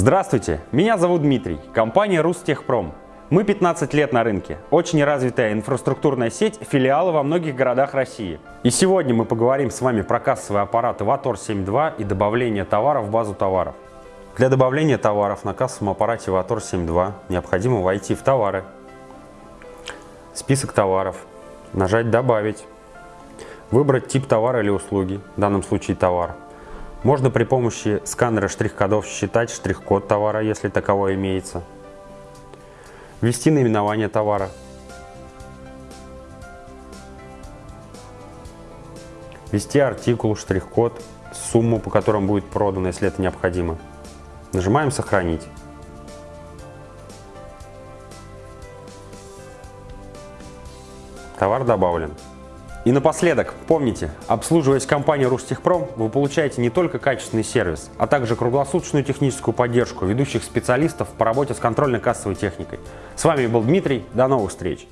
Здравствуйте, меня зовут Дмитрий, компания Рустехпром. Мы 15 лет на рынке, очень развитая инфраструктурная сеть, филиалы во многих городах России. И сегодня мы поговорим с вами про кассовые аппараты Vator 7.2 и добавление товаров в базу товаров. Для добавления товаров на кассовом аппарате Vator 7.2 необходимо войти в товары, список товаров, нажать «Добавить», выбрать тип товара или услуги, в данном случае товар. Можно при помощи сканера штрих-кодов считать штрих-код товара, если таковой имеется. Ввести наименование товара. Ввести артикул, штрих-код, сумму, по которым будет продано, если это необходимо. Нажимаем «Сохранить». Товар добавлен. И напоследок, помните, обслуживаясь компанией Рустехпром, вы получаете не только качественный сервис, а также круглосуточную техническую поддержку ведущих специалистов по работе с контрольно-кассовой техникой. С вами был Дмитрий, до новых встреч!